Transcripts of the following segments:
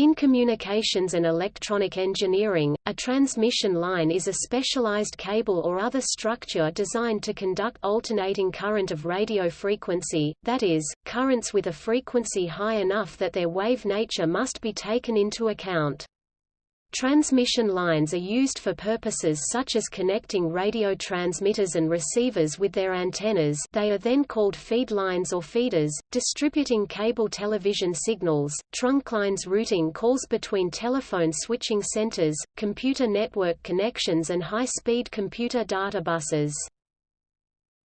In communications and electronic engineering, a transmission line is a specialized cable or other structure designed to conduct alternating current of radio frequency, that is, currents with a frequency high enough that their wave nature must be taken into account. Transmission lines are used for purposes such as connecting radio transmitters and receivers with their antennas they are then called feed lines or feeders, distributing cable television signals, trunk lines routing calls between telephone switching centers, computer network connections and high-speed computer data buses.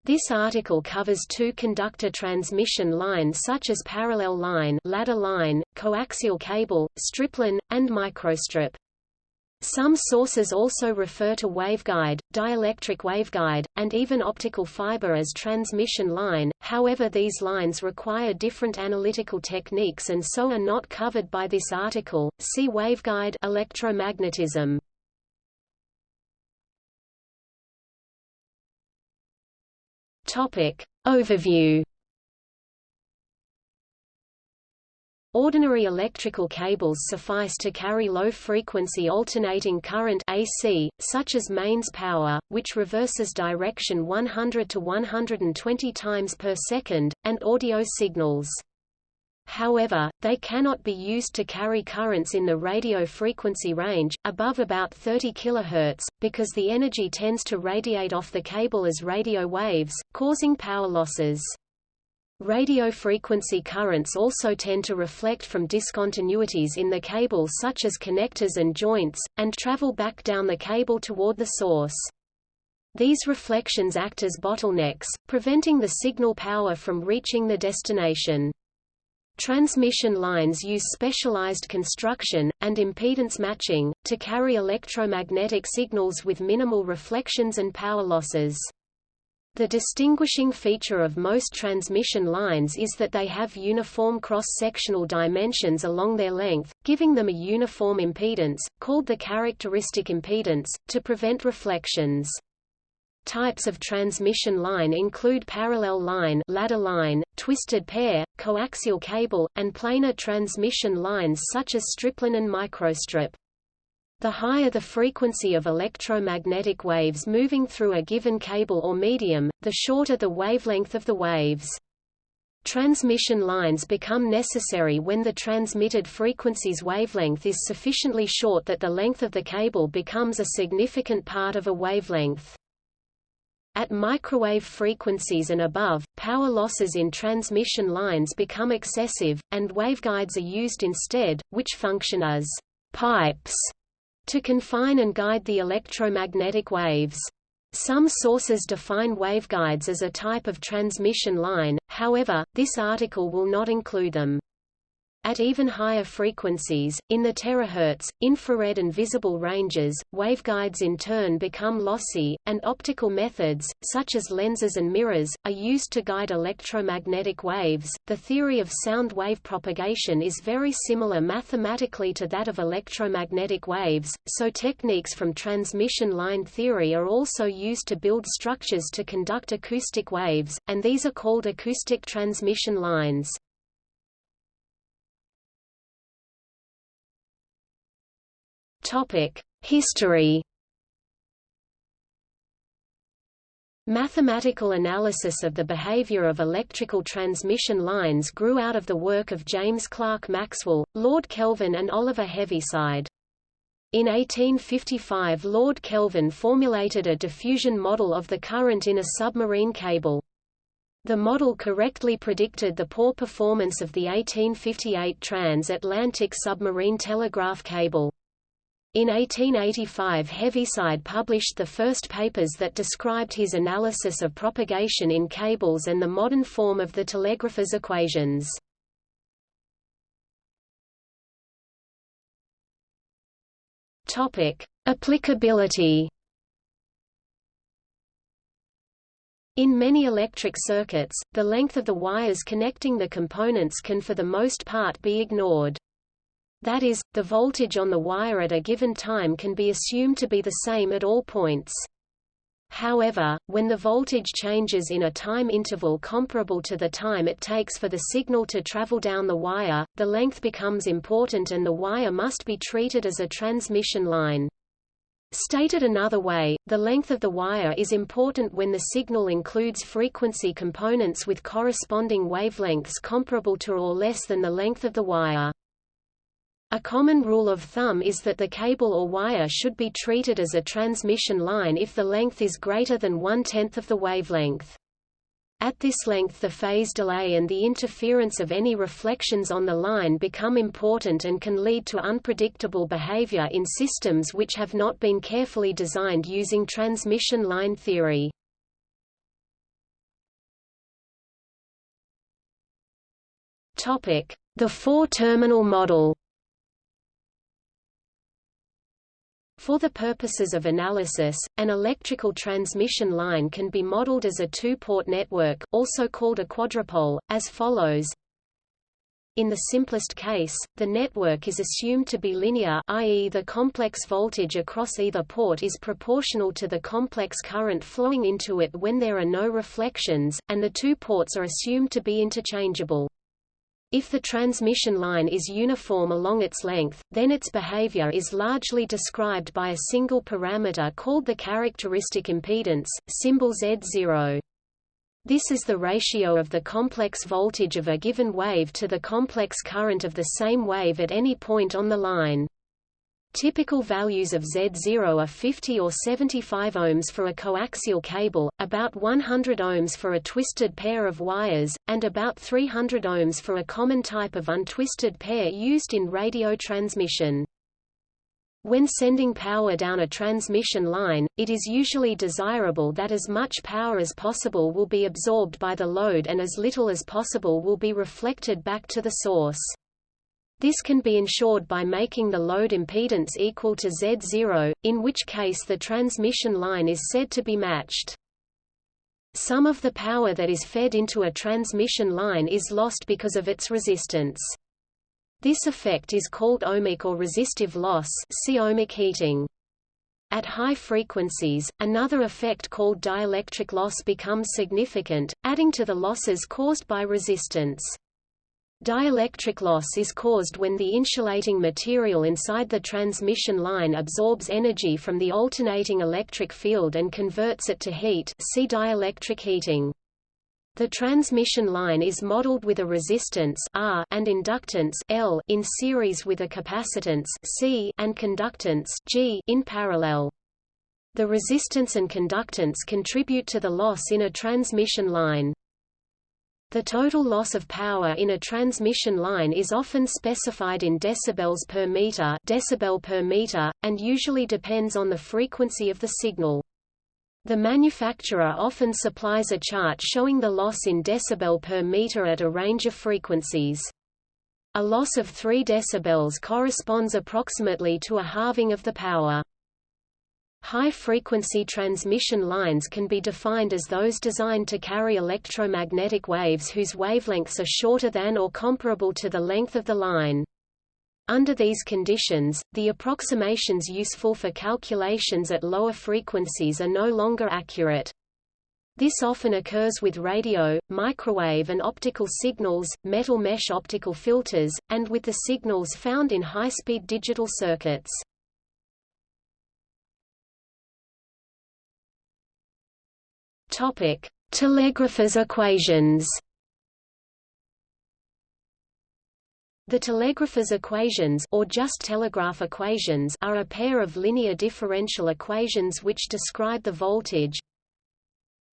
This article covers two conductor transmission lines such as parallel line, ladder line, coaxial cable, stripline, and microstrip. Some sources also refer to waveguide, dielectric waveguide, and even optical fiber as transmission line, however these lines require different analytical techniques and so are not covered by this article. See waveguide electromagnetism. Topic. Overview Ordinary electrical cables suffice to carry low-frequency alternating current AC, such as mains power, which reverses direction 100 to 120 times per second, and audio signals. However, they cannot be used to carry currents in the radio frequency range, above about 30 kHz, because the energy tends to radiate off the cable as radio waves, causing power losses. Radio frequency currents also tend to reflect from discontinuities in the cable such as connectors and joints, and travel back down the cable toward the source. These reflections act as bottlenecks, preventing the signal power from reaching the destination. Transmission lines use specialized construction, and impedance matching, to carry electromagnetic signals with minimal reflections and power losses. The distinguishing feature of most transmission lines is that they have uniform cross-sectional dimensions along their length, giving them a uniform impedance, called the characteristic impedance, to prevent reflections. Types of transmission line include parallel line, ladder line, twisted pair, coaxial cable, and planar transmission lines such as stripline and microstrip. The higher the frequency of electromagnetic waves moving through a given cable or medium, the shorter the wavelength of the waves. Transmission lines become necessary when the transmitted frequency's wavelength is sufficiently short that the length of the cable becomes a significant part of a wavelength. At microwave frequencies and above, power losses in transmission lines become excessive, and waveguides are used instead, which function as pipes to confine and guide the electromagnetic waves. Some sources define waveguides as a type of transmission line, however, this article will not include them. At even higher frequencies, in the terahertz, infrared and visible ranges, waveguides in turn become lossy, and optical methods, such as lenses and mirrors, are used to guide electromagnetic waves. The theory of sound wave propagation is very similar mathematically to that of electromagnetic waves, so techniques from transmission line theory are also used to build structures to conduct acoustic waves, and these are called acoustic transmission lines. History. Mathematical analysis of the behavior of electrical transmission lines grew out of the work of James Clerk Maxwell, Lord Kelvin and Oliver Heaviside. In 1855 Lord Kelvin formulated a diffusion model of the current in a submarine cable. The model correctly predicted the poor performance of the 1858 transatlantic submarine telegraph cable. In 1885 Heaviside published the first papers that described his analysis of propagation in cables and the modern form of the telegrapher's equations. Topic: Applicability. In many electric circuits, the length of the wires connecting the components can for the most part be ignored. That is, the voltage on the wire at a given time can be assumed to be the same at all points. However, when the voltage changes in a time interval comparable to the time it takes for the signal to travel down the wire, the length becomes important and the wire must be treated as a transmission line. Stated another way, the length of the wire is important when the signal includes frequency components with corresponding wavelengths comparable to or less than the length of the wire. A common rule of thumb is that the cable or wire should be treated as a transmission line if the length is greater than one-tenth of the wavelength. At this length the phase delay and the interference of any reflections on the line become important and can lead to unpredictable behavior in systems which have not been carefully designed using transmission line theory. The four-terminal model For the purposes of analysis, an electrical transmission line can be modeled as a two-port network, also called a quadripole, as follows. In the simplest case, the network is assumed to be linear i.e. the complex voltage across either port is proportional to the complex current flowing into it when there are no reflections, and the two ports are assumed to be interchangeable. If the transmission line is uniform along its length, then its behavior is largely described by a single parameter called the characteristic impedance, symbol Z0. This is the ratio of the complex voltage of a given wave to the complex current of the same wave at any point on the line. Typical values of Z0 are 50 or 75 ohms for a coaxial cable, about 100 ohms for a twisted pair of wires, and about 300 ohms for a common type of untwisted pair used in radio transmission. When sending power down a transmission line, it is usually desirable that as much power as possible will be absorbed by the load and as little as possible will be reflected back to the source. This can be ensured by making the load impedance equal to Z0, in which case the transmission line is said to be matched. Some of the power that is fed into a transmission line is lost because of its resistance. This effect is called ohmic or resistive loss see ohmic heating. At high frequencies, another effect called dielectric loss becomes significant, adding to the losses caused by resistance. Dielectric loss is caused when the insulating material inside the transmission line absorbs energy from the alternating electric field and converts it to heat see dielectric heating. The transmission line is modeled with a resistance R and inductance L in series with a capacitance C and conductance G in parallel. The resistance and conductance contribute to the loss in a transmission line. The total loss of power in a transmission line is often specified in decibels per meter, decibel per meter, and usually depends on the frequency of the signal. The manufacturer often supplies a chart showing the loss in decibel per meter at a range of frequencies. A loss of 3 decibels corresponds approximately to a halving of the power. High-frequency transmission lines can be defined as those designed to carry electromagnetic waves whose wavelengths are shorter than or comparable to the length of the line. Under these conditions, the approximations useful for calculations at lower frequencies are no longer accurate. This often occurs with radio, microwave and optical signals, metal mesh optical filters, and with the signals found in high-speed digital circuits. Topic: Telegrapher's equations. The telegrapher's equations or just telegraph equations are a pair of linear differential equations which describe the voltage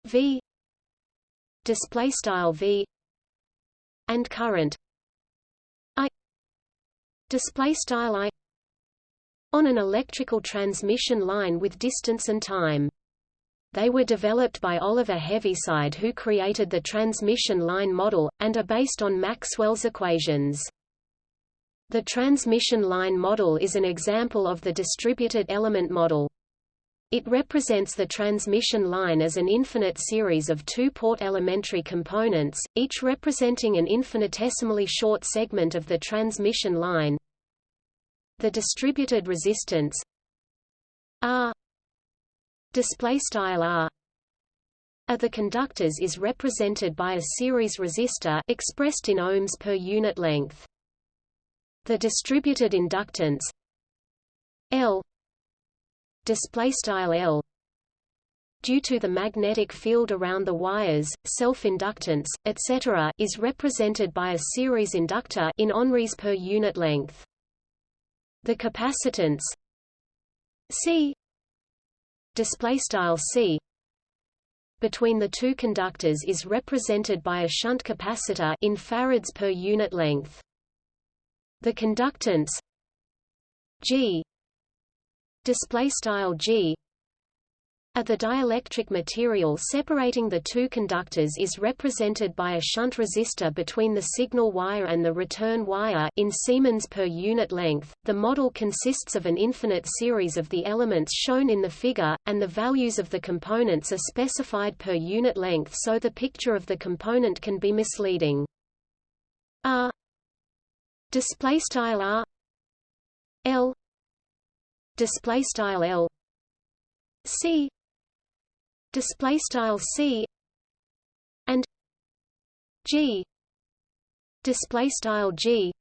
V display style V and current I display style I on an electrical transmission line with distance and time. They were developed by Oliver Heaviside who created the transmission line model, and are based on Maxwell's equations. The transmission line model is an example of the distributed element model. It represents the transmission line as an infinite series of two-port elementary components, each representing an infinitesimally short segment of the transmission line. The distributed resistance R display style r of the conductors is represented by a series resistor expressed in ohms per unit length. The distributed inductance L display style L due to the magnetic field around the wires, self-inductance, etc. is represented by a series inductor in henries per unit length. The capacitance C display style C between the two conductors is represented by a shunt capacitor in farads per unit length. The conductance G display style G at the dielectric material separating the two conductors is represented by a shunt resistor between the signal wire and the return wire. In Siemens per unit length. The model consists of an infinite series of the elements shown in the figure, and the values of the components are specified per unit length so the picture of the component can be misleading. R. Display style R. L. Display style L. C display style c and g. Display style g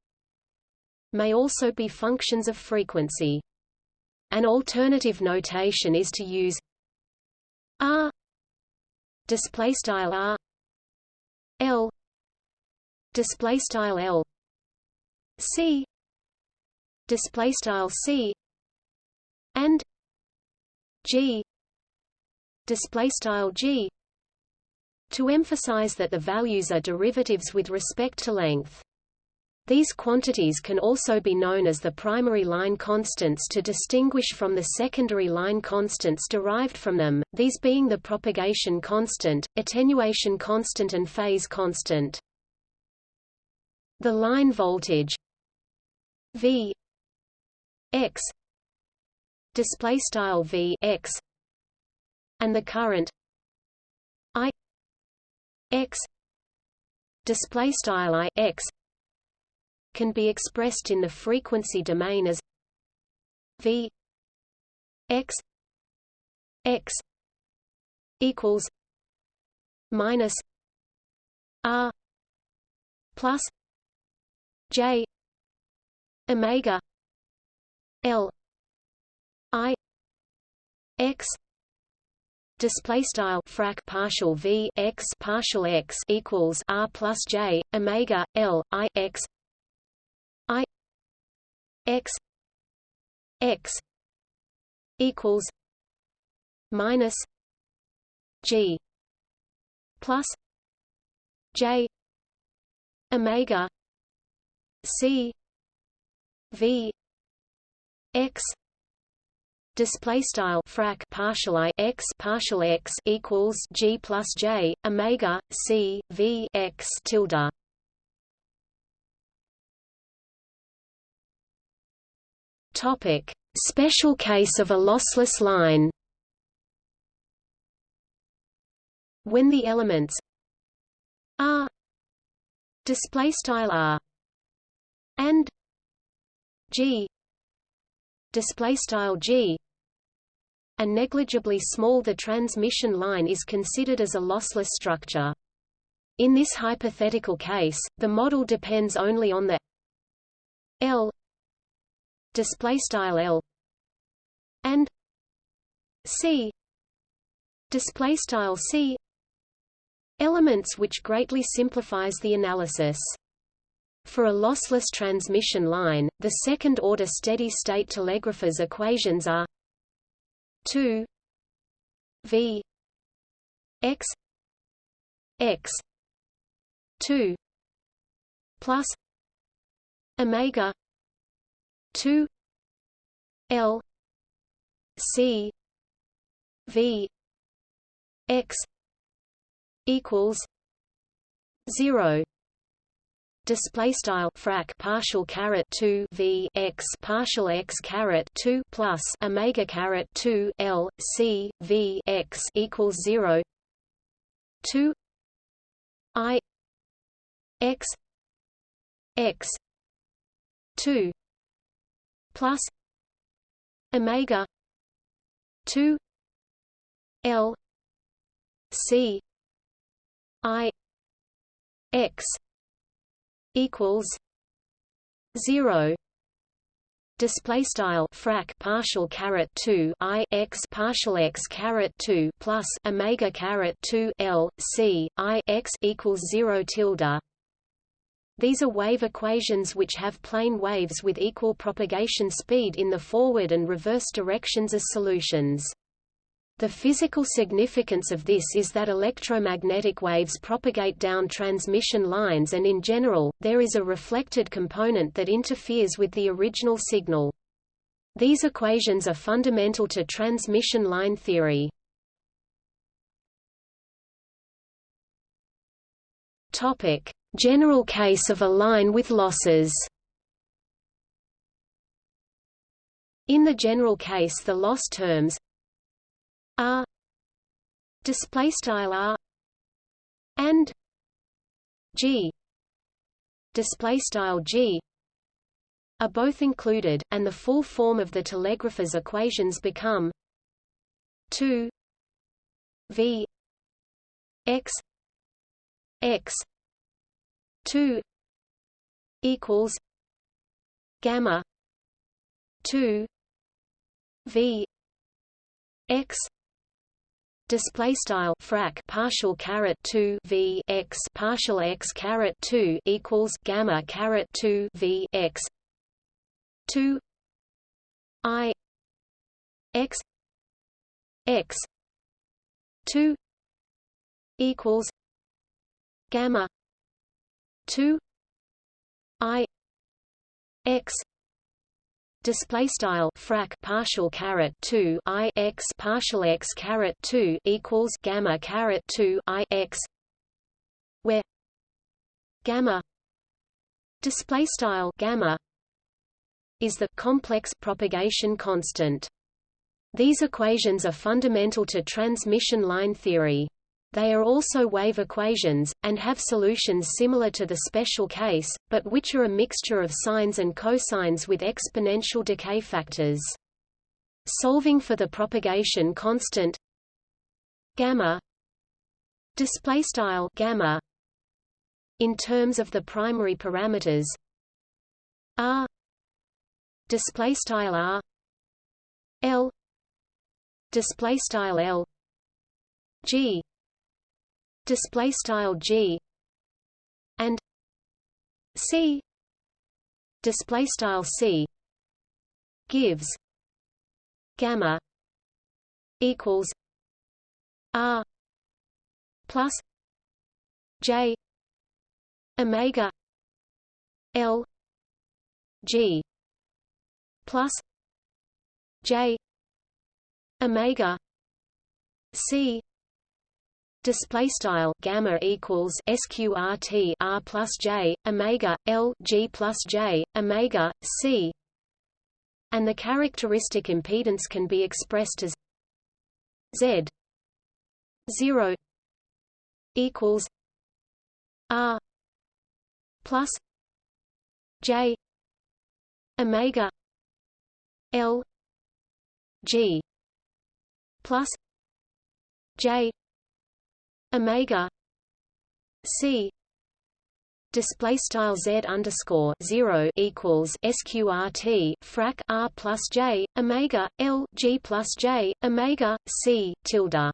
may also be functions of frequency. An alternative notation is to use r display style r l display style l c display style c and g display style g to emphasize that the values are derivatives with respect to length. These quantities can also be known as the primary line constants to distinguish from the secondary line constants derived from them, these being the propagation constant, attenuation constant and phase constant. The line voltage V x display style V x and the current I x display style I x can be expressed in the frequency domain as V x x equals minus R plus J omega L I x display style frac partial v x partial x equals r plus j omega l i x i x x equals minus g plus j omega c v x display style frac partial i x partial x equals g plus j omega c v x tilde. Topic: Special case of a lossless line. When the elements r display style r and g display style g and negligibly small the transmission line is considered as a lossless structure. In this hypothetical case, the model depends only on the L display style L and C display style C elements which greatly simplifies the analysis. For a lossless transmission line, the second-order steady-state telegrapher's equations are 2 v x x 2 plus omega 2 l c v x equals 0 display style frac partial caret 2 v x partial x caret 2 plus omega caret 2 l c v x equals 0 2 i x x 2 plus omega 2 L C I X equals zero. Display style frac partial caret 2 i x partial x caret 2 plus omega caret 2 l c i x equals 0 tilde. These are wave equations which have plane waves with equal propagation speed in the forward and reverse directions as solutions the physical significance of this is that electromagnetic waves propagate down transmission lines and in general, there is a reflected component that interferes with the original signal. These equations are fundamental to transmission line theory. General case of a line with losses In the general case the loss terms r. Display style r. and g. Display style g. are both included and the full form of the telegrapher's equations become 2 v x x 2 equals gamma 2 v x display style frac partial caret 2 v x partial x caret 2 equals gamma caret 2 v x 2 i x x 2 equals gamma 2 i x display style frac partial caret 2 i x partial x caret 2 equals gamma caret 2 i x where gamma display style gamma is the complex propagation constant. These equations are fundamental to transmission line theory they are also wave equations, and have solutions similar to the special case, but which are a mixture of sines and cosines with exponential decay factors. Solving for the propagation constant gamma display style gamma in terms of the primary parameters r display style r l display style l g display style g and c display style c gives gamma equals r plus j omega l g plus j omega c display style gamma equals sqrt r plus j omega l g plus j omega c. And the characteristic impedance can be expressed as z 0 equals r plus j omega l g plus j omega c display style z underscore zero equals sqrt frac r plus j omega l g plus j omega c tilde.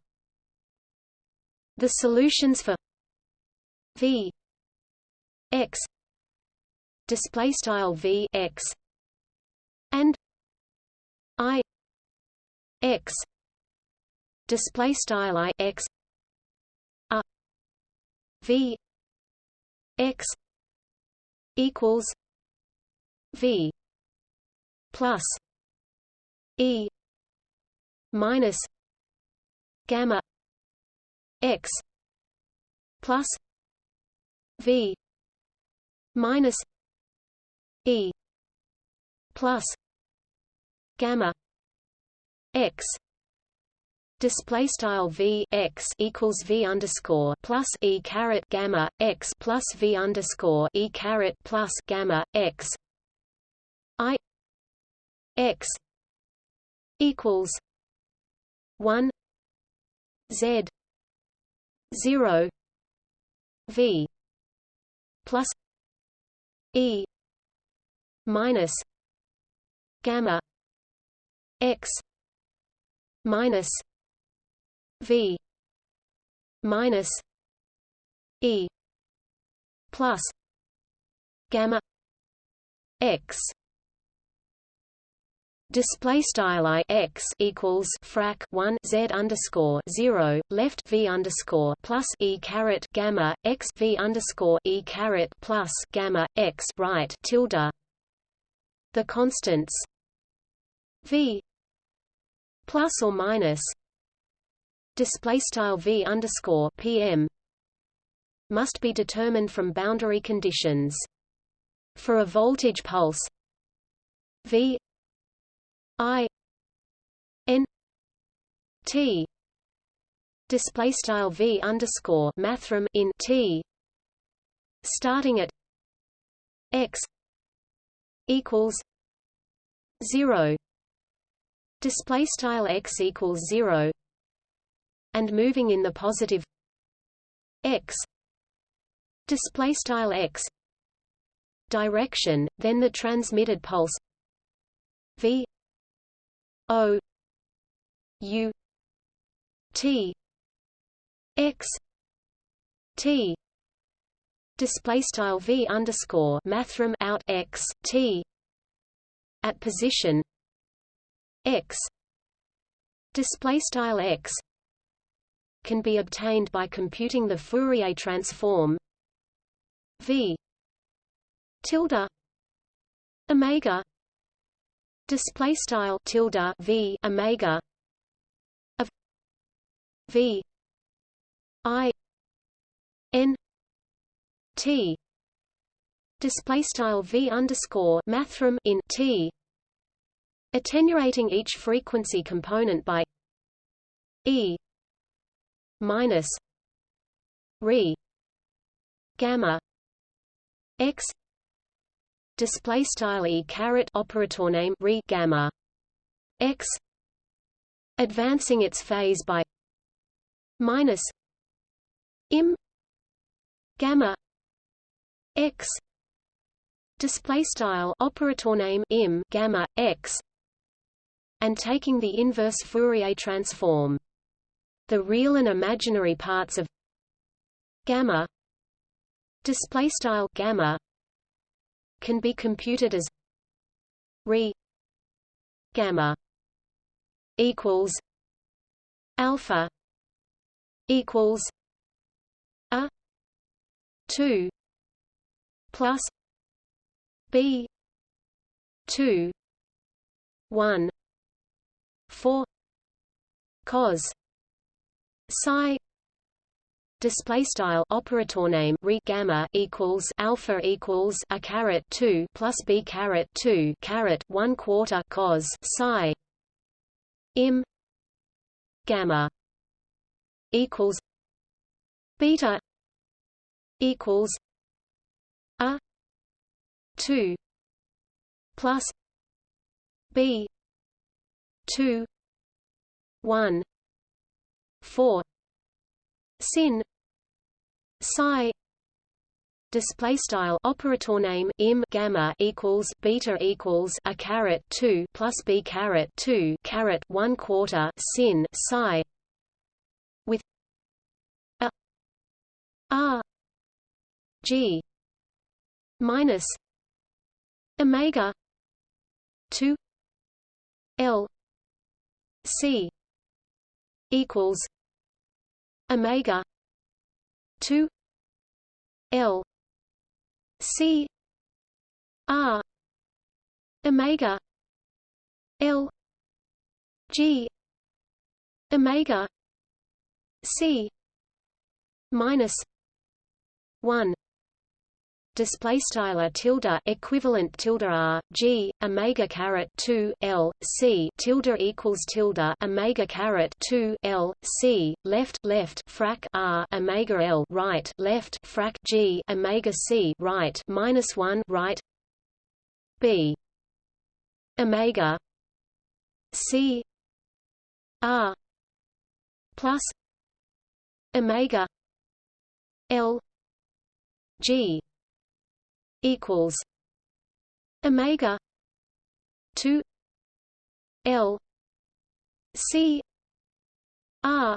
The solutions for v x display style v x and i x display style i x V X equals V plus E minus gamma X plus V minus E plus gamma X display style v x equals v underscore plus e caret gamma x plus v underscore e caret plus gamma x i x equals one Z zero V plus E minus gamma X minus V minus E plus gamma X Display style i x equals frac 1 z underscore 0 left v underscore plus e caret gamma x v underscore e caret plus gamma x right tilde. The constants v plus or minus display style v underscore pm must be determined from boundary conditions. For a voltage pulse v I N T display style V underscore mathrm in T starting at X equals zero display style X equals zero and moving in the positive. X. Display style X. Direction then the transmitted pulse. V. O. U. T. X. T. Display style V underscore mathrm out X T. At position. X. Display style X can be obtained by computing the Fourier transform V tilde omega display style tilde v omega of v i n t display style v underscore mathrm in t attenuating each frequency component by e minus re gamma x display style e caret operator name re gamma x advancing its phase by minus im gamma x display style operator name im gamma x and taking the inverse Fourier transform the real and imaginary parts of gamma. Display style gamma can be computed as re gamma equals alpha equals a 2 plus b 2 1 4 cos psi display style operator name re gamma equals alpha equals a caret 2 plus b caret 2 caret 1 quarter cos psi im gamma equals beta equals a 2 plus b 2 1 4 sin psi display style operator name im gamma equals beta equals a caret 2 plus b caret 2 caret 1 quarter sin psi with a r g minus omega 2 l c equals omega 2 l c r omega l g omega c minus 1 display style tilde equivalent tilde r g omega caret 2 l c. Tilde equals tilde omega caret 2 l c. Left left frac r omega l right left frac g omega c right minus 1 right. B. Omega c r plus omega L G equals omega 2 L C R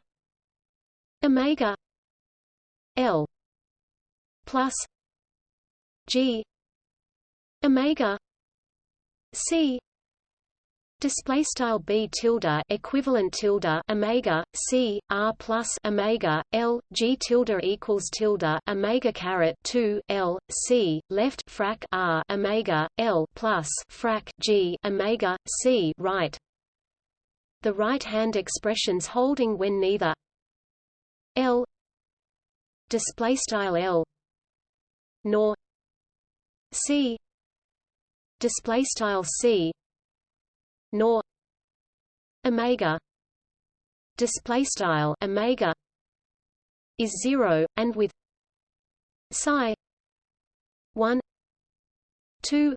omega L plus G omega C Display style b tilde equivalent tilde omega c r plus omega l g tilde equals tilde omega caret 2 l c left frac r omega l plus frac g omega c right. The right hand expressions holding when neither l display style l nor c display style c nor omega. Display style omega is 0 and with psi 1 2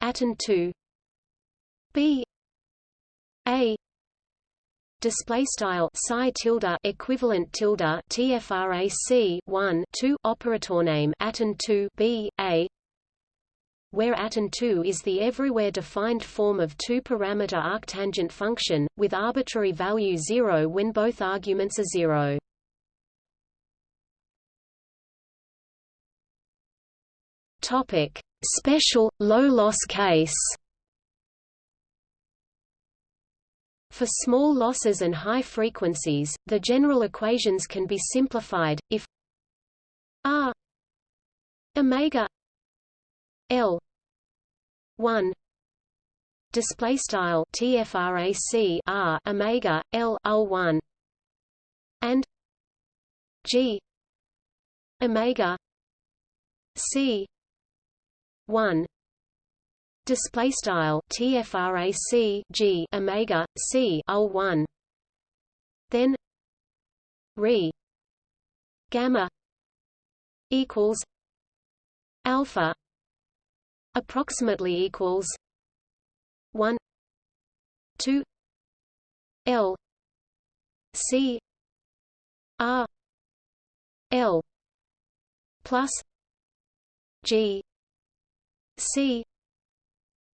at and 2 b a display style psi tilde equivalent tilde tfrac 1 2 operator name at and 2 b a where atom 2 is the everywhere defined form of two-parameter arctangent function, with arbitrary value 0 when both arguments are 0. Topic: Special low-loss case. For small losses and high frequencies, the general equations can be simplified if r omega l 1 display style tfrac r omega l ul 1 and g. Omega. C. 1 display style tfrac g omega c ul 1 then re. Gamma equals alpha approximately equals 1 2 L C R L plus G C.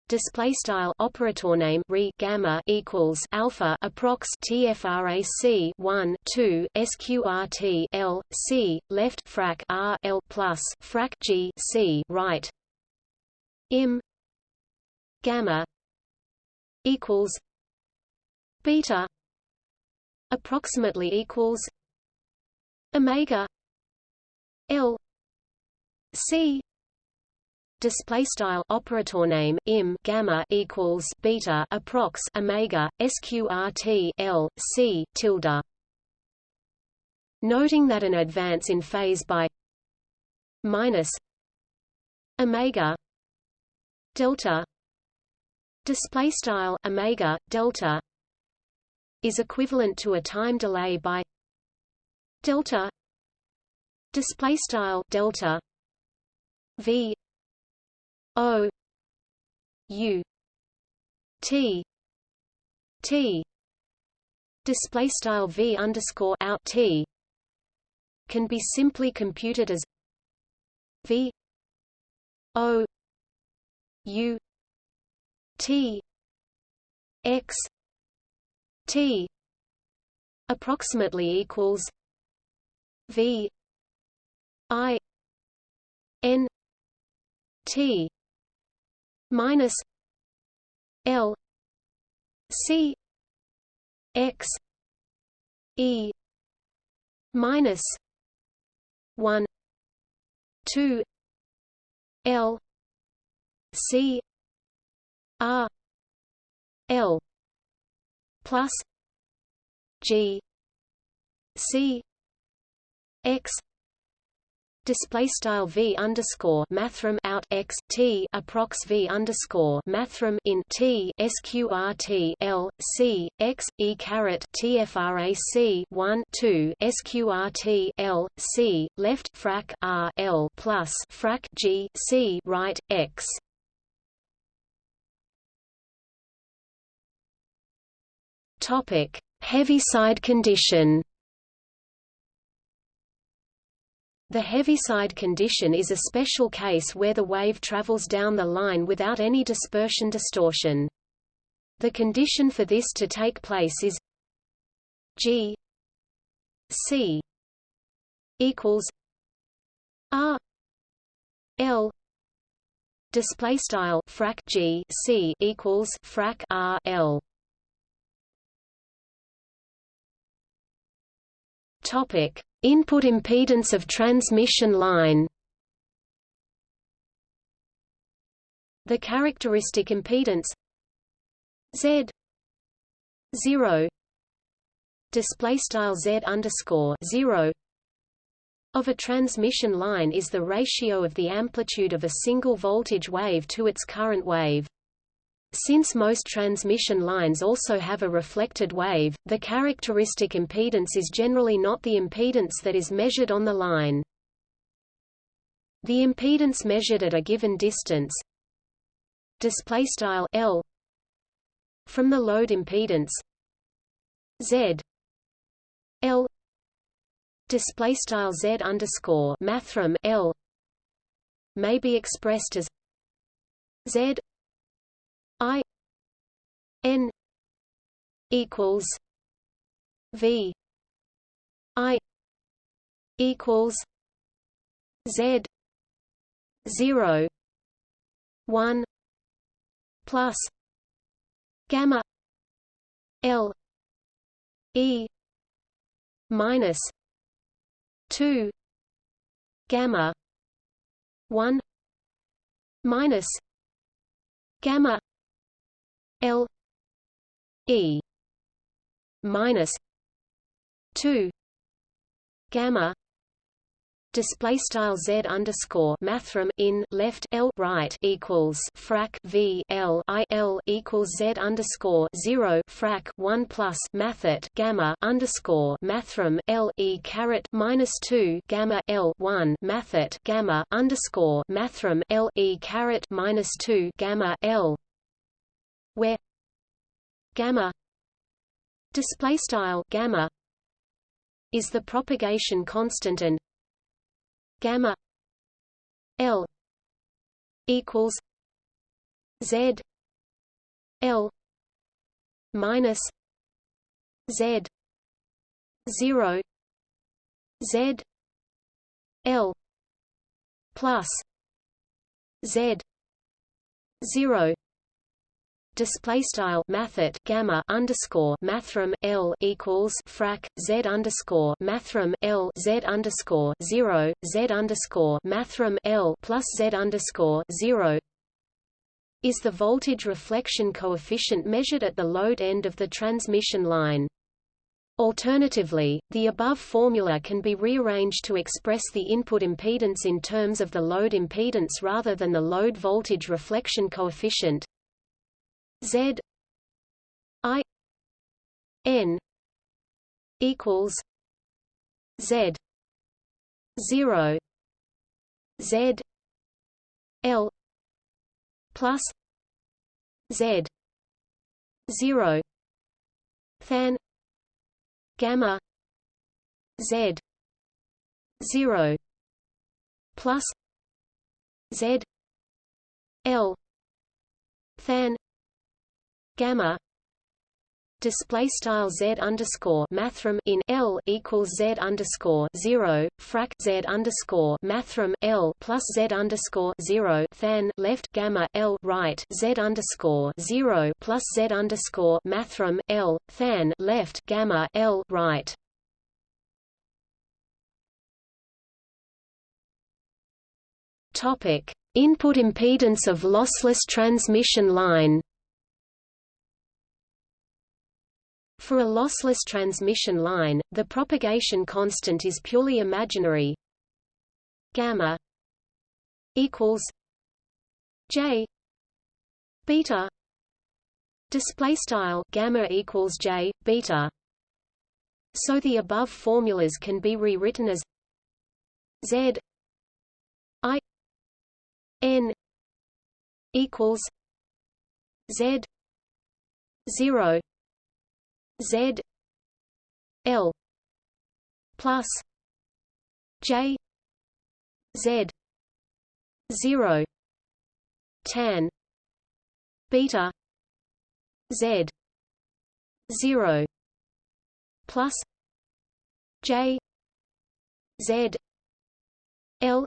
Display style operator name re gamma equals alpha approx tfrac 1 2 sqrt l c left frac r l plus frac g c right im gamma equals beta approximately equals omega l c display style operator name im gamma equals beta approx omega sqrt l c tilde. Noting that an advance in phase by minus omega delta display style omega delta is equivalent to a time delay by delta display style delta v o u t t display style v underscore out t can be simply computed as v o U T X T approximately equals V I N T minus L C X E minus one two L C R L plus G C X display style v underscore mathrm out x t approx v underscore mathrm in t sqrt l c x e caret tfrac 1 2 sqrt l c left frac r l plus frac g c right x topic. Heaviside condition. The Heaviside condition is a special case where the wave travels down the line without any dispersion distortion. The condition for this to take place is G C equals R L display style frac G C equals frac R L topic input impedance of transmission line the characteristic impedance Z 0 display style Z underscore 0 of a transmission line is the ratio of the amplitude of a single voltage wave to its current wave. Since most transmission lines also have a reflected wave, the characteristic impedance is generally not the impedance that is measured on the line. The impedance measured at a given distance display style L from the load impedance Z L display style z underscore mathrm l may be expressed as z i n equals v i equals z 0 1 plus gamma l e minus 2 gamma 1 minus gamma l e minus 2 gamma display style z underscore mathrm in left l right equals frac v l i l equals z underscore zero frac one plus mathet gamma underscore mathrm l e caret minus two gamma l one mathet gamma underscore mathrm l e caret minus two gamma l where gamma display style gamma is the propagation constant and gamma L equals Z L minus Z zero Z L plus Z zero display style mathet gamma underscore mathrm L equals frac Z underscore mathrm L Z underscore zero Z underscore mathrm L plus Z underscore zero is the voltage reflection coefficient measured at the load end of the transmission line. Alternatively, the above formula can be rearranged to express the input impedance in terms of the load impedance rather than the load voltage reflection coefficient. Z I N equals Z zero Z L plus Z zero than gamma Z zero plus Z L than gamma display style z underscore mathrm in l equals z underscore zero frac z underscore mathrm l plus z underscore zero than left gamma l right z underscore zero plus z underscore mathrm l than left gamma l right. Topic: Input impedance of lossless transmission line. For a lossless transmission line, the propagation constant is purely imaginary. Gamma equals J beta display style gamma equals J beta so the above formulas can be rewritten as Z I N equals Z zero Z L plus J z 0 tan beta z 0 plus j z l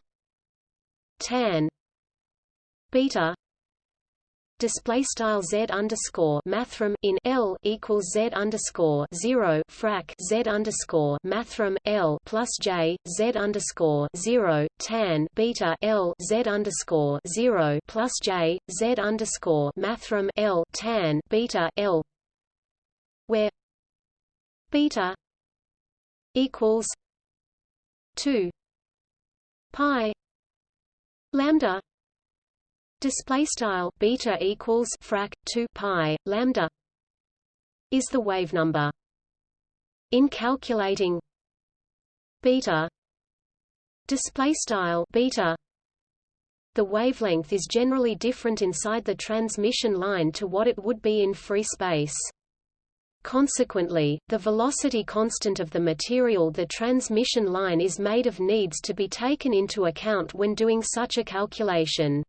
tan beta display style z underscore mathrm in l equals z underscore zero frac z underscore mathrm l plus j z underscore zero tan beta l z underscore zero plus j z underscore mathrm l tan beta l where beta equals two pi lambda display style beta equals frac 2 pi lambda is the wave number in calculating beta display style beta the wavelength is generally different inside the transmission line to what it would be in free space Consequently, the velocity constant of the material the transmission line is made of needs to be taken into account when doing such a calculation.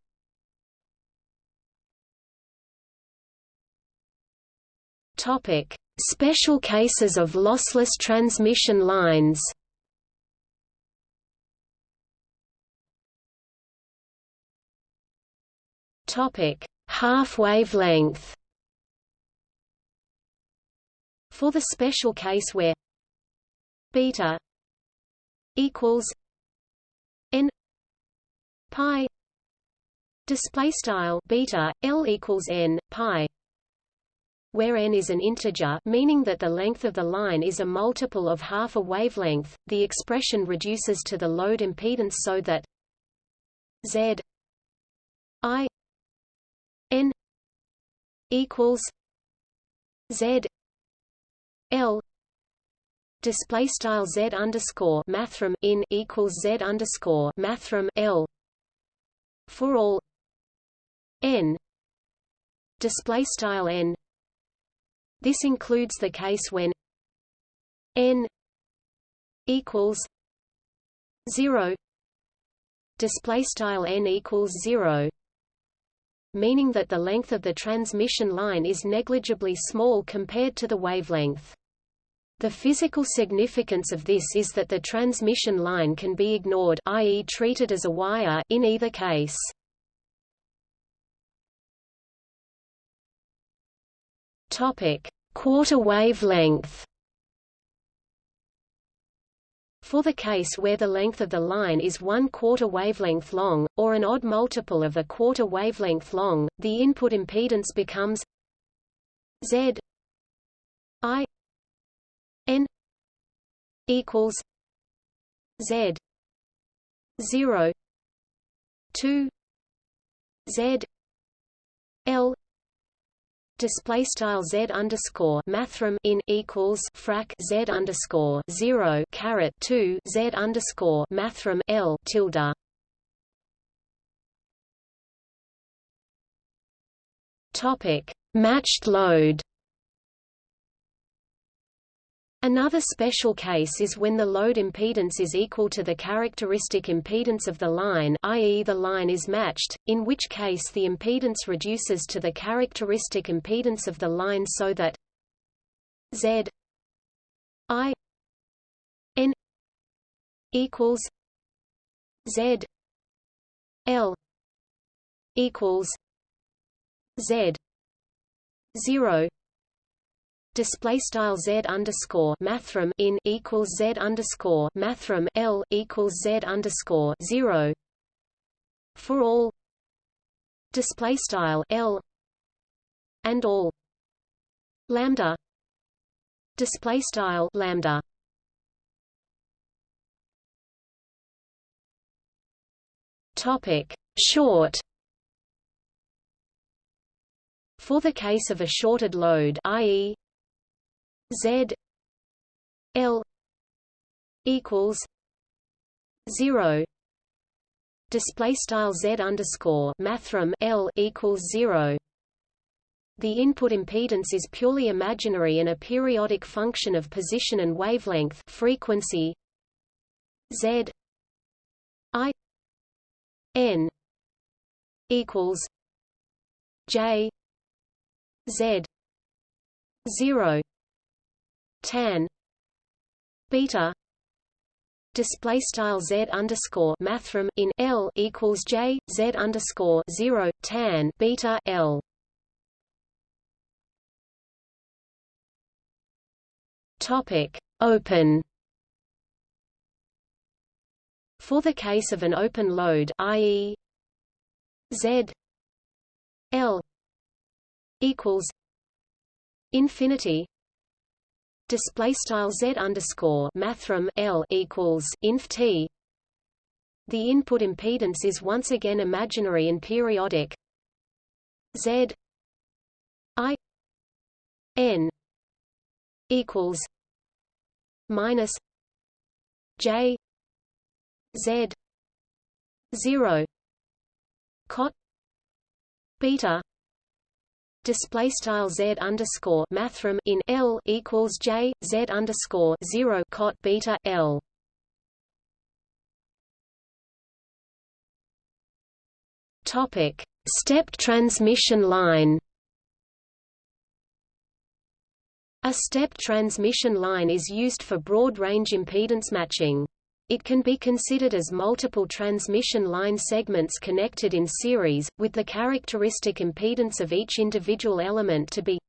Topic: Special cases of lossless transmission lines. Topic: Half wavelength. For the special case where beta equals n pi display style beta l equals n pi where n is an integer meaning that the length of the line is a multiple of half a wavelength the expression reduces to the load impedance so that z i n equals z L display style Z underscore mathrm in equals Z underscore mathrm L for all N display style N this includes the case when N equals 0 display style N equals 0 meaning that the length of the transmission line is negligibly small compared to the wavelength. The physical significance of this is that the transmission line can be ignored i.e. treated as a wire in either case. Topic: Quarter wavelength. For the case where the length of the line is one quarter wavelength long, or an odd multiple of a quarter wavelength long, the input impedance becomes Z I n equals z 0 2 z l display style z underscore mathrm in equals frac z underscore zero caret two z underscore mathrm l tilde. Topic: Matched load. Another special case is when the load impedance is equal to the characteristic impedance of the line i.e. the line is matched, in which case the impedance reduces to the characteristic impedance of the line so that Z I N equals Z L equals Z zero display style z underscore mathrm in equals z underscore mathrm l equals z underscore zero for all display style l and all lambda display style lambda topic short for the case of a shorted load i.e. Z L equals zero. Display style Z underscore mathrm L equals zero. The input impedance is purely imaginary and a periodic function of position and wavelength frequency Z I N equals J Z zero tan. Beta. Display style z underscore mathrm in L equals J Z underscore zero tan beta L. Topic. Open. For the case of an open load i.e. Z L equals infinity display style z underscore mathrm l equals inf t. The input impedance is once again imaginary and periodic. Z i n equals minus j z 0 cot beta display style z underscore mathrm in L equals J Z underscore 0 cot beta L topic stepped transmission line A stepped transmission line is used for broad-range impedance matching. It can be considered as multiple transmission line segments connected in series, with the characteristic impedance of each individual element to be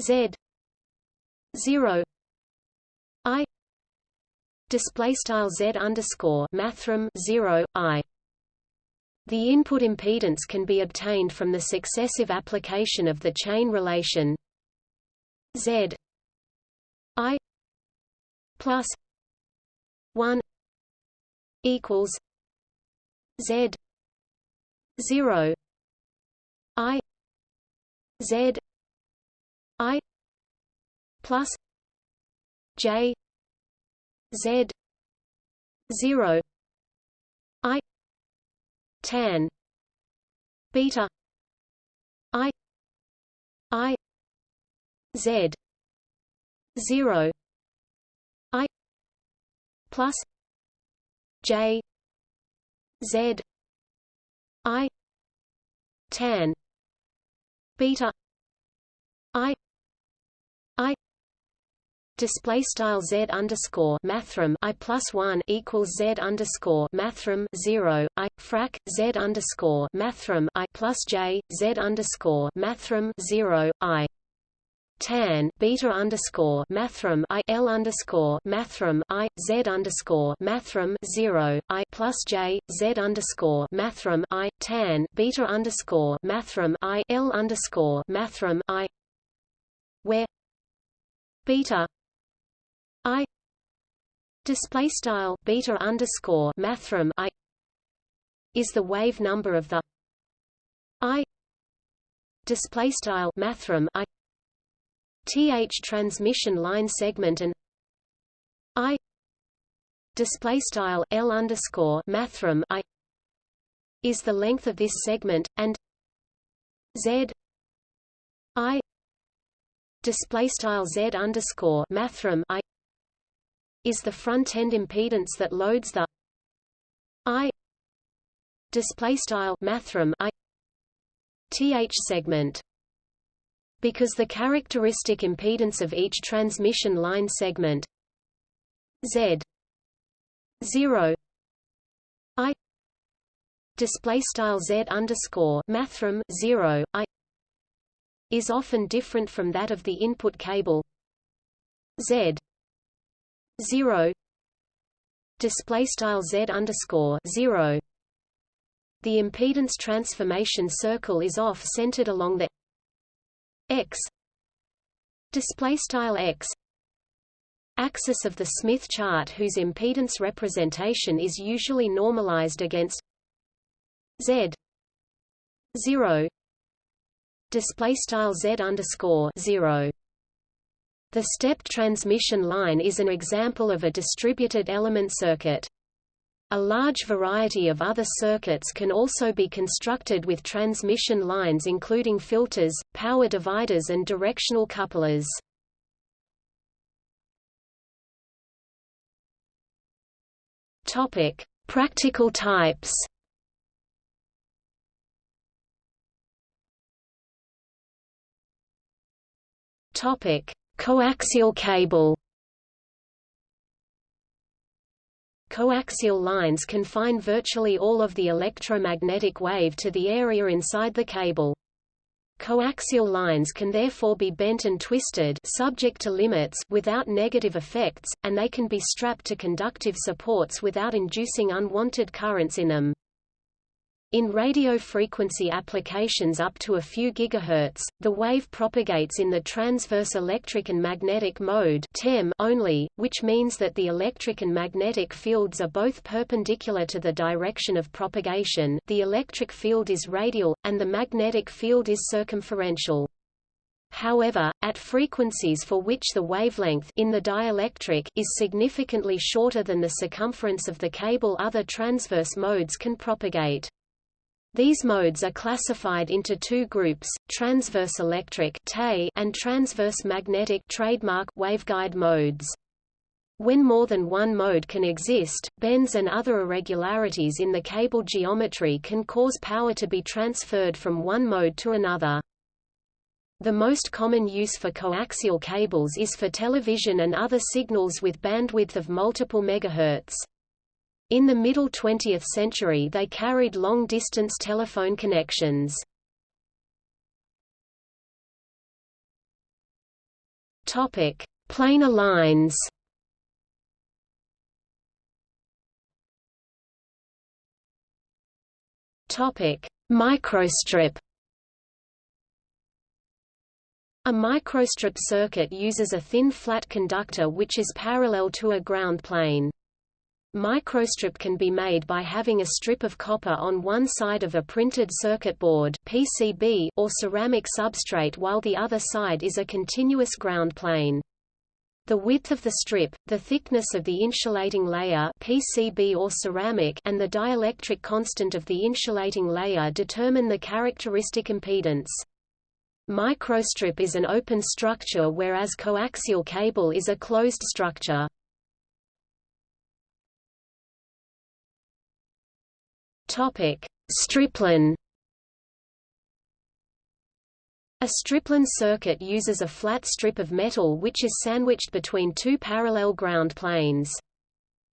Z 0 I display style Z underscore mathrm 0 I. The input impedance can be obtained from the successive application of the chain relation Z I plus one equals Z zero I Z I plus J Z zero I tan beta I I Z zero plus J Z I tan beta I I Display style z underscore mathrm i plus one equals z underscore mathrm zero i frac z underscore mathrm i plus j z underscore mathrm zero i tan beta underscore mathrm i l underscore mathrm i z underscore mathrm zero i plus j z underscore mathrm i tan beta underscore mathrm i l underscore mathrm i where beta i display style beta underscore mathrm i is the wave number of the i display style mathrm i th transmission line segment and i display style l underscore mathrm i is the length of this segment and z i display style z underscore mathrm i is the front end impedance that loads the i display style mathrm i th segment because the characteristic impedance of each transmission line segment Z 0 I display style Z underscore mathrm 0 I is often different from that of the input cable Z 0 display style Z underscore 0 the impedance transformation circle is off-centered along the x. Display style x. Axis of the Smith chart whose impedance representation is usually normalized against z. 0 display style z underscore 0 the stepped transmission line is an example of a distributed element circuit a large variety of other circuits can also be constructed with transmission lines including filters, power dividers and directional couplers. Topic: Practical types. Topic: Coaxial cable. Coaxial lines confine virtually all of the electromagnetic wave to the area inside the cable. Coaxial lines can therefore be bent and twisted subject to limits without negative effects, and they can be strapped to conductive supports without inducing unwanted currents in them. In radio frequency applications up to a few gigahertz, the wave propagates in the transverse electric and magnetic mode only, which means that the electric and magnetic fields are both perpendicular to the direction of propagation the electric field is radial, and the magnetic field is circumferential. However, at frequencies for which the wavelength in the dielectric is significantly shorter than the circumference of the cable other transverse modes can propagate. These modes are classified into two groups, transverse electric and transverse magnetic trademark waveguide modes. When more than one mode can exist, bends and other irregularities in the cable geometry can cause power to be transferred from one mode to another. The most common use for coaxial cables is for television and other signals with bandwidth of multiple megahertz. In the middle 20th century they carried long-distance telephone connections. Topic: Planar lines. Topic: Microstrip. A microstrip circuit uses a thin flat conductor which is parallel to a ground plane. Microstrip can be made by having a strip of copper on one side of a printed circuit board PCB or ceramic substrate while the other side is a continuous ground plane. The width of the strip, the thickness of the insulating layer PCB or ceramic and the dielectric constant of the insulating layer determine the characteristic impedance. Microstrip is an open structure whereas coaxial cable is a closed structure. Topic: Stripline. A stripline circuit uses a flat strip of metal which is sandwiched between two parallel ground planes.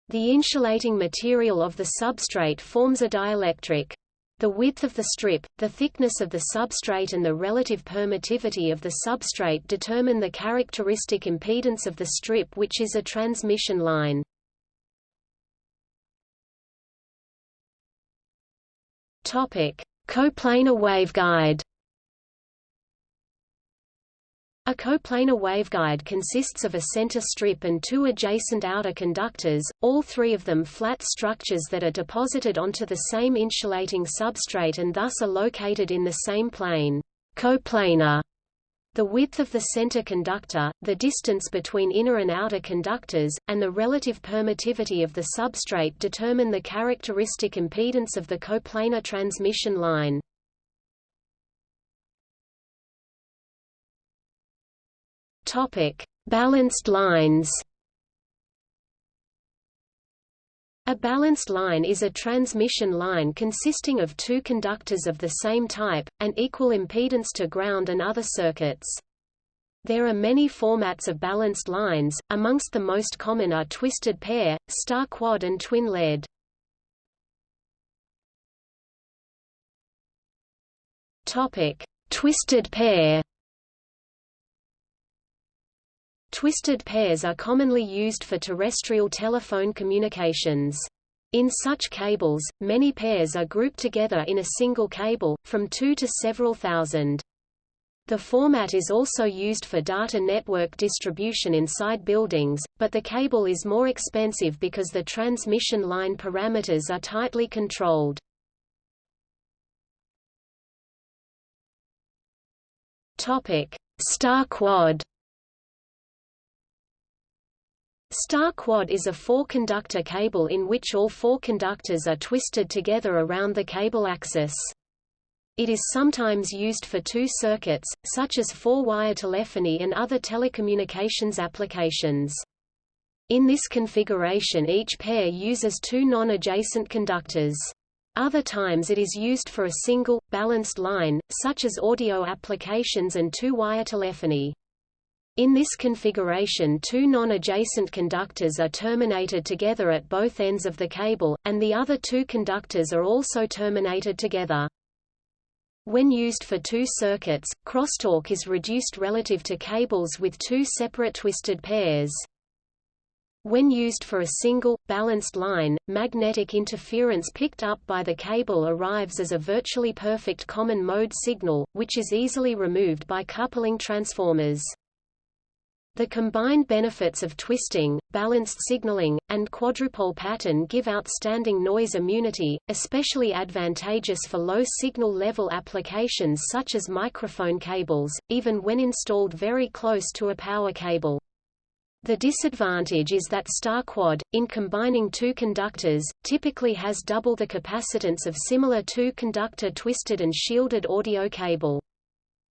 The insulating material of the substrate forms a dielectric. The width of the strip, the thickness of the substrate and the relative permittivity of the substrate determine the characteristic impedance of the strip which is a transmission line. Topic: Coplanar waveguide. A coplanar waveguide consists of a center strip and two adjacent outer conductors, all three of them flat structures that are deposited onto the same insulating substrate and thus are located in the same plane. Coplanar the width of the center conductor, the distance between inner and outer conductors, and the relative permittivity of the substrate determine the characteristic impedance of the coplanar transmission line. Topic: Balanced lines. A balanced line is a transmission line consisting of two conductors of the same type, and equal impedance to ground and other circuits. There are many formats of balanced lines, amongst the most common are twisted pair, star quad and twin lead. Twisted pair. Twisted pairs are commonly used for terrestrial telephone communications. In such cables, many pairs are grouped together in a single cable, from two to several thousand. The format is also used for data network distribution inside buildings, but the cable is more expensive because the transmission line parameters are tightly controlled. Star quad Star quad is a four-conductor cable in which all four conductors are twisted together around the cable axis. It is sometimes used for two circuits, such as four-wire telephony and other telecommunications applications. In this configuration each pair uses two non-adjacent conductors. Other times it is used for a single, balanced line, such as audio applications and two-wire telephony. In this configuration two non-adjacent conductors are terminated together at both ends of the cable, and the other two conductors are also terminated together. When used for two circuits, crosstalk is reduced relative to cables with two separate twisted pairs. When used for a single, balanced line, magnetic interference picked up by the cable arrives as a virtually perfect common mode signal, which is easily removed by coupling transformers. The combined benefits of twisting, balanced signaling, and quadrupole pattern give outstanding noise immunity, especially advantageous for low signal level applications such as microphone cables, even when installed very close to a power cable. The disadvantage is that StarQuad, in combining two conductors, typically has double the capacitance of similar two-conductor twisted and shielded audio cable.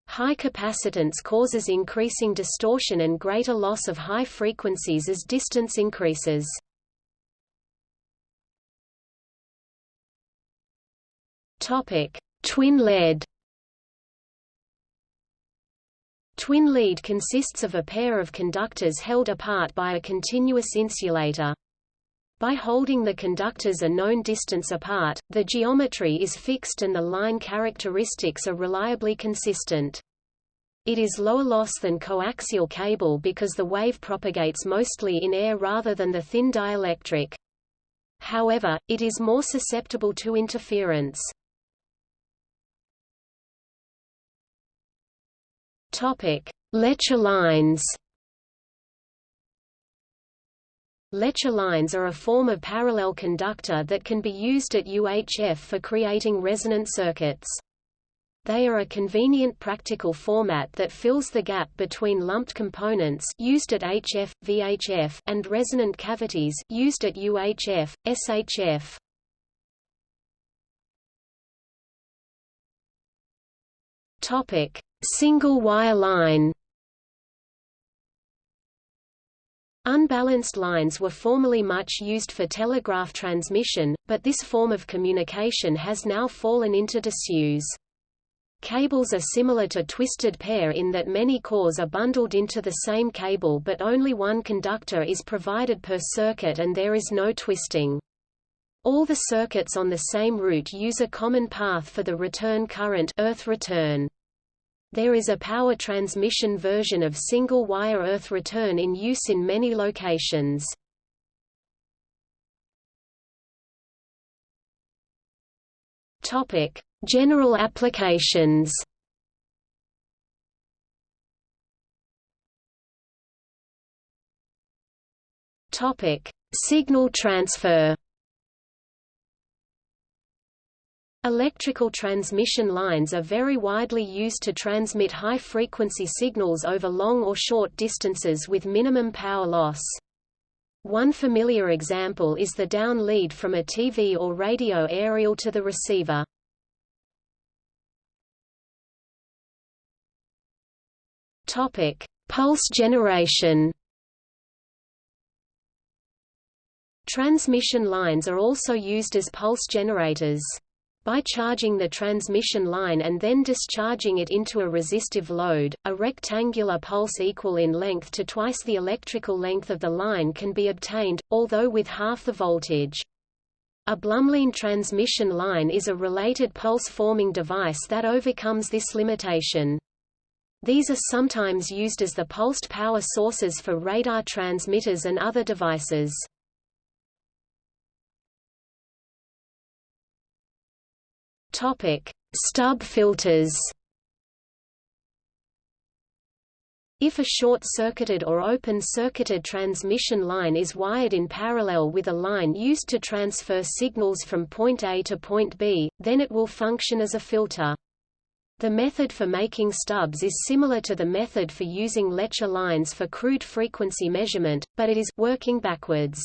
High capacitance causes increasing distortion and greater loss of high frequencies as distance increases. Twin lead. Twin lead consists of a pair of conductors held apart by a continuous insulator. By holding the conductors a known distance apart, the geometry is fixed and the line characteristics are reliably consistent. It is lower loss than coaxial cable because the wave propagates mostly in air rather than the thin dielectric. However, it is more susceptible to interference. Topic: Lecher lines. Lecher lines are a form of parallel conductor that can be used at UHF for creating resonant circuits. They are a convenient practical format that fills the gap between lumped components used at HF, VHF and resonant cavities used at UHF, SHF. Topic: Single wire line. Unbalanced lines were formerly much used for telegraph transmission, but this form of communication has now fallen into disuse. Cables are similar to twisted pair in that many cores are bundled into the same cable but only one conductor is provided per circuit and there is no twisting. All the circuits on the same route use a common path for the return current earth return. There is a power transmission version of single-wire earth return in use in many locations. Topic: General applications. Topic: Signal transfer. Electrical transmission lines are very widely used to transmit high-frequency signals over long or short distances with minimum power loss. One familiar example is the down lead from a TV or radio aerial to the receiver. Topic: Pulse generation. Transmission lines are also used as pulse generators. By charging the transmission line and then discharging it into a resistive load, a rectangular pulse equal in length to twice the electrical length of the line can be obtained, although with half the voltage. A Blumlein transmission line is a related pulse-forming device that overcomes this limitation. These are sometimes used as the pulsed power sources for radar transmitters and other devices. Topic: Stub filters. If a short-circuited or open-circuited transmission line is wired in parallel with a line used to transfer signals from point A to point B, then it will function as a filter. The method for making stubs is similar to the method for using Lecher lines for crude frequency measurement, but it is working backwards.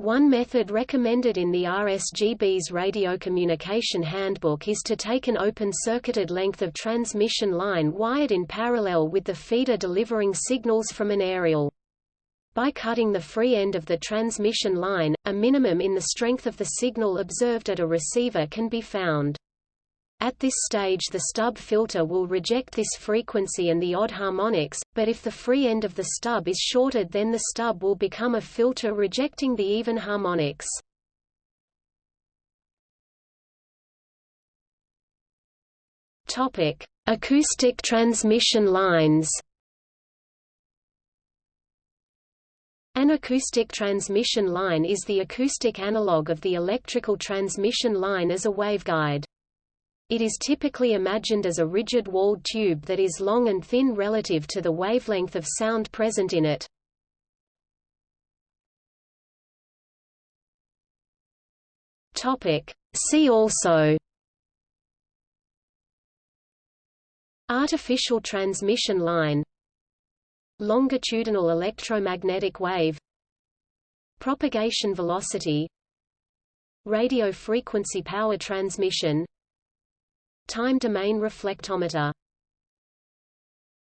One method recommended in the RSGB's Radio Communication Handbook is to take an open-circuited length of transmission line wired in parallel with the feeder delivering signals from an aerial. By cutting the free end of the transmission line, a minimum in the strength of the signal observed at a receiver can be found. At this stage the stub filter will reject this frequency and the odd harmonics, but if the free end of the stub is shorted then the stub will become a filter rejecting the even harmonics. Topic: Acoustic transmission lines. An acoustic transmission line is the acoustic analog of the electrical transmission line as a waveguide. It is typically imagined as a rigid walled tube that is long and thin relative to the wavelength of sound present in it. See also. Artificial transmission line. Longitudinal electromagnetic wave. Propagation velocity. Radio frequency power transmission Time domain reflectometer